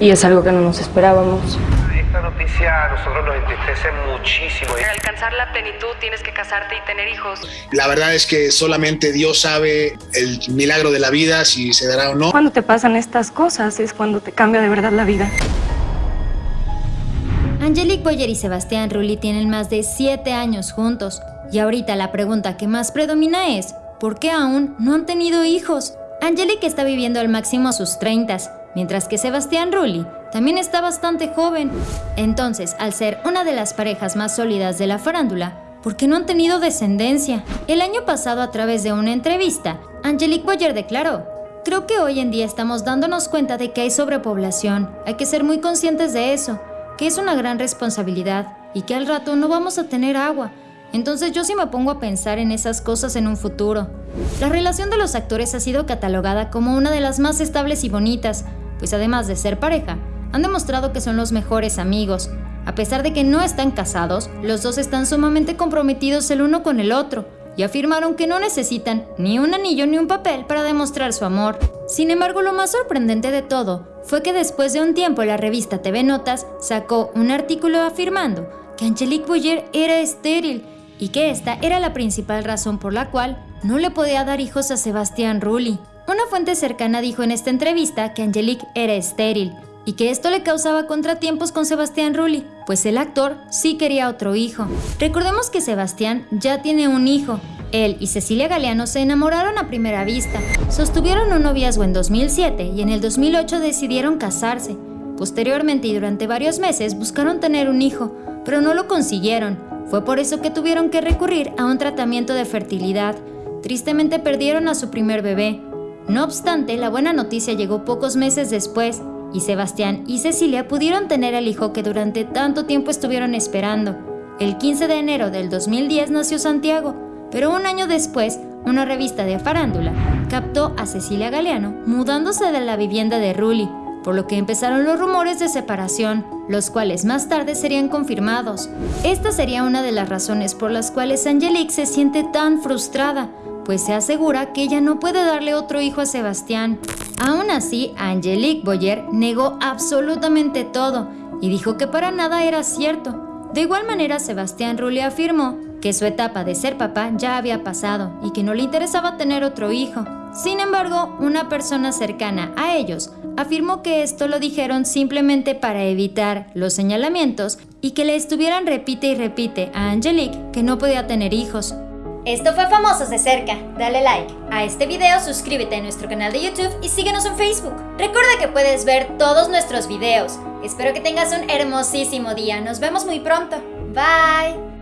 y es algo que no nos esperábamos. Esta noticia a nosotros nos entristece muchísimo. Para alcanzar la plenitud tienes que casarte y tener hijos. La verdad es que solamente Dios sabe el milagro de la vida, si se dará o no. Cuando te pasan estas cosas es cuando te cambia de verdad la vida. Angelique Boyer y Sebastián Rulli tienen más de 7 años juntos. Y ahorita la pregunta que más predomina es, ¿por qué aún no han tenido hijos? Angelique está viviendo al máximo sus 30, mientras que Sebastián Rulli también está bastante joven. Entonces, al ser una de las parejas más sólidas de la farándula, ¿por qué no han tenido descendencia? El año pasado, a través de una entrevista, Angelique Boyer declaró, Creo que hoy en día estamos dándonos cuenta de que hay sobrepoblación, hay que ser muy conscientes de eso, que es una gran responsabilidad y que al rato no vamos a tener agua. Entonces yo sí me pongo a pensar en esas cosas en un futuro. La relación de los actores ha sido catalogada como una de las más estables y bonitas, pues además de ser pareja, han demostrado que son los mejores amigos. A pesar de que no están casados, los dos están sumamente comprometidos el uno con el otro y afirmaron que no necesitan ni un anillo ni un papel para demostrar su amor. Sin embargo, lo más sorprendente de todo fue que después de un tiempo la revista TV Notas sacó un artículo afirmando que Angelique Boyer era estéril y que esta era la principal razón por la cual no le podía dar hijos a Sebastián Rulli. Una fuente cercana dijo en esta entrevista que Angelique era estéril y que esto le causaba contratiempos con Sebastián Rulli, pues el actor sí quería otro hijo. Recordemos que Sebastián ya tiene un hijo. Él y Cecilia Galeano se enamoraron a primera vista. Sostuvieron un noviazgo en 2007 y en el 2008 decidieron casarse. Posteriormente y durante varios meses buscaron tener un hijo, pero no lo consiguieron. Fue por eso que tuvieron que recurrir a un tratamiento de fertilidad. Tristemente perdieron a su primer bebé. No obstante, la buena noticia llegó pocos meses después y Sebastián y Cecilia pudieron tener el hijo que durante tanto tiempo estuvieron esperando. El 15 de enero del 2010 nació Santiago, pero un año después, una revista de farándula captó a Cecilia Galeano mudándose de la vivienda de Rulli, por lo que empezaron los rumores de separación, los cuales más tarde serían confirmados. Esta sería una de las razones por las cuales Angelique se siente tan frustrada, pues se asegura que ella no puede darle otro hijo a Sebastián. Aún así, Angelique Boyer negó absolutamente todo y dijo que para nada era cierto. De igual manera, Sebastián Rulli afirmó que su etapa de ser papá ya había pasado y que no le interesaba tener otro hijo. Sin embargo, una persona cercana a ellos afirmó que esto lo dijeron simplemente para evitar los señalamientos y que le estuvieran repite y repite a Angelique que no podía tener hijos. Esto fue Famosos de Cerca. Dale like a este video, suscríbete a nuestro canal de YouTube y síguenos en Facebook. Recuerda que puedes ver todos nuestros videos. Espero que tengas un hermosísimo día. Nos vemos muy pronto. Bye.